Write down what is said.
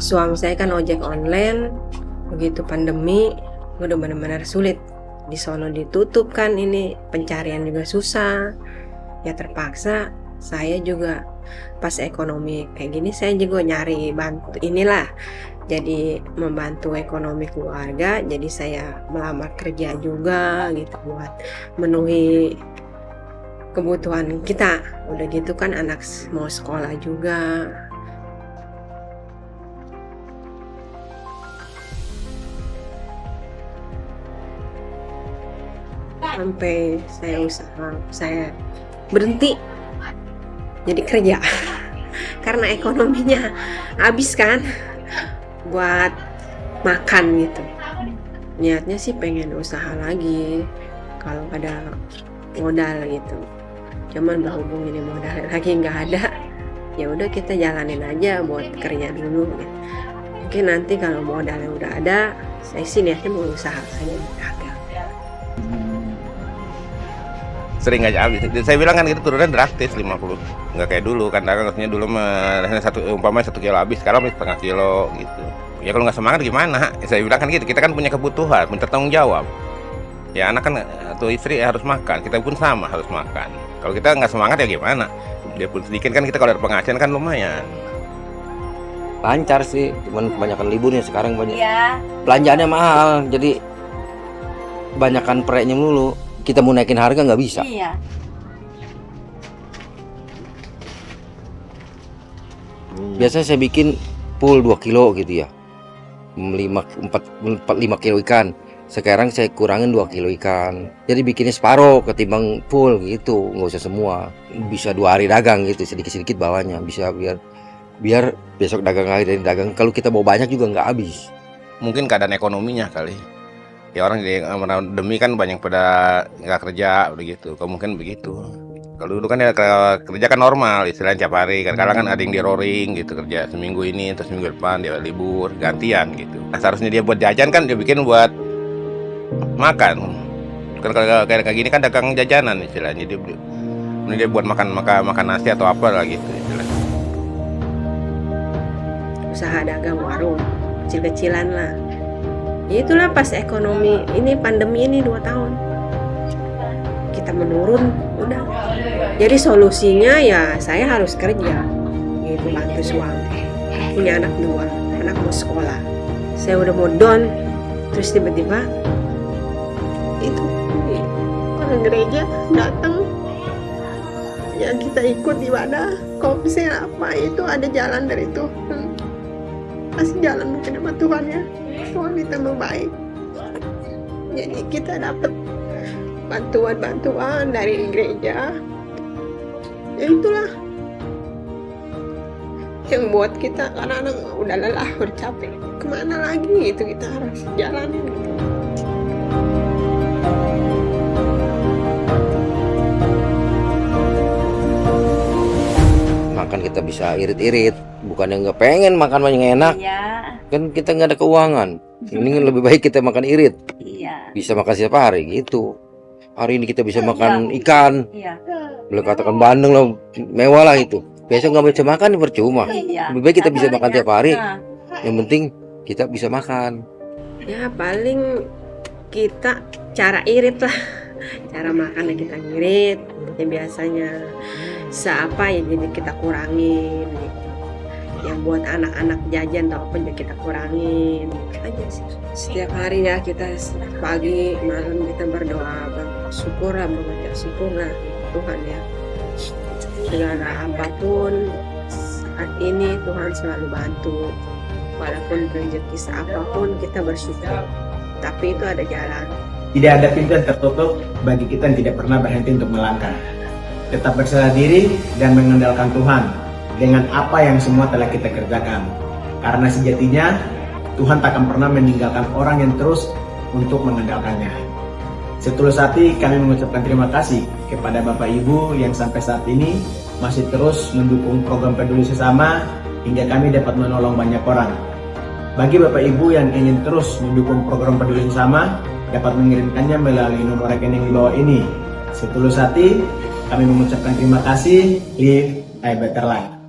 suami saya kan ojek online begitu pandemi udah benar-benar sulit. Di sono ditutup kan ini pencarian juga susah. Ya terpaksa saya juga pas ekonomi kayak gini saya juga nyari bantu inilah jadi membantu ekonomi keluarga jadi saya melamar kerja juga gitu buat memenuhi kebutuhan kita. Udah gitu kan anak mau sekolah juga sampai saya usaha saya berhenti jadi kerja. Karena ekonominya habis kan buat makan gitu. Niatnya sih pengen usaha lagi kalau ada modal gitu. Cuman berhubung ini modal lagi nggak ada ya udah kita jalanin aja buat kerja dulu gitu. mungkin nanti kalau modalnya udah ada saya sih niatnya mau usaha aja dagang sering aja habis. Saya bilang kan itu turunnya drastis 50. Nggak kayak dulu kan dagang katanya dulu mah satu umpamanya satu kilo habis, sekarang habis setengah kilo gitu. Ya kalau nggak semangat gimana? Ya, saya bilang kan gitu, kita kan punya kebutuhan, punya tanggung jawab. Ya anak kan atau istri ya harus makan, kita pun sama harus makan. Kalau kita nggak semangat ya gimana? Dia pun sedikit kan kita kalau ada penghasilan kan lumayan. lancar sih cuman kebanyakan liburnya sekarang banyak Iya. belanjaannya mahal jadi kebanyakan proyeknya melulu kita mau naikin harga nggak bisa? Iya. biasanya saya bikin full 2 kilo gitu ya. 5 4 4 5 kilo ikan. Sekarang saya kurangin 2 kilo ikan. Jadi bikinnya separuh ketimbang full gitu. Nggak usah semua. Bisa dua hari dagang gitu sedikit-sedikit bawahnya. Bisa biar biar besok dagang lagi dan dagang. Kalau kita bawa banyak juga nggak habis. Mungkin keadaan ekonominya kali. Ya orang di demi kan banyak pada nggak kerja begitu. Kalau mungkin begitu. Kalau dulu kan ya ke- kerja kan normal, istilahnya tiap hari. Kan kadang kan ada yang di roaring gitu kerja seminggu ini, terus minggu depan dia libur, gantian gitu. Nah, seharusnya dia buat jajan kan dia bikin buat makan. Kan kalau kayak kayak gini kan dagang jajanan istilahnya. Dia, dia buat makan makan makan nasi atau apa lah gitu istilahnya. usaha dagang warung kecil-kecilan lah ya itulah pas ekonomi ini pandemi ini dua tahun. Kita menurun udah. Jadi solusinya ya saya harus kerja. Gitu bantu suami. Punya anak dua anak mau sekolah. Saya udah mau down. Terus tiba-tiba itu orang gereja datang. Ya kita ikut ibadah komsel apa? Itu ada jalan dari itu Kasih jalan mungkin sama Tuhan ya Tuhan kita baik jadi kita dapat bantuan-bantuan dari gereja. Ya itulah yang buat kita kadang-kadang udah lelah udah capek. Ke mana lagi itu kita harus jalanin. Makan kita bisa irit-irit. Bukan yang nggak pengen makan banyak enak. Iya. kan kita nggak ada keuangan. Ini lebih baik kita makan irit. Iya. bisa makan setiap hari gitu. Hari ini kita bisa makan ikan. Iya. boleh katakan bandeng lah mewah lah itu. Besok nggak bisa makan percuma. Iya. lebih baik kita bisa makan tiap hari. Nah, yang penting kita bisa makan. Ya paling kita cara irit lah. Cara makan ya kita ngirit ya biasanya seapa ya jadi kita kurangin gitu. yang buat anak-anak jajan atau apa ya kita kurangin gitu aja sih. Setiap hari ya kita pagi malam kita berdoa bersyukur lah mengucap syukur lah Tuhan ya. Segala apa pun saat ini Tuhan selalu bantu. Walaupun rezeki apa pun kita bersyukur tapi itu ada jalan. Tidak ada pintu yang tertutup bagi kita yang tidak pernah berhenti untuk melangkah. Tetap berserah diri dan mengandalkan Tuhan dengan apa yang semua telah kita kerjakan. Karena sejatinya Tuhan tak akan pernah meninggalkan orang yang terus untuk mengandalkannya. Setulus hati kami mengucapkan terima kasih kepada Bapak Ibu yang sampai saat ini masih terus mendukung program peduli sesama hingga kami dapat menolong banyak orang. Bagi Bapak Ibu yang ingin terus mendukung program peduli sesama, dapat mengirimkannya melalui nomor rekening di bawah ini. Setulus hati, kami mengucapkan terima kasih. Live a better life.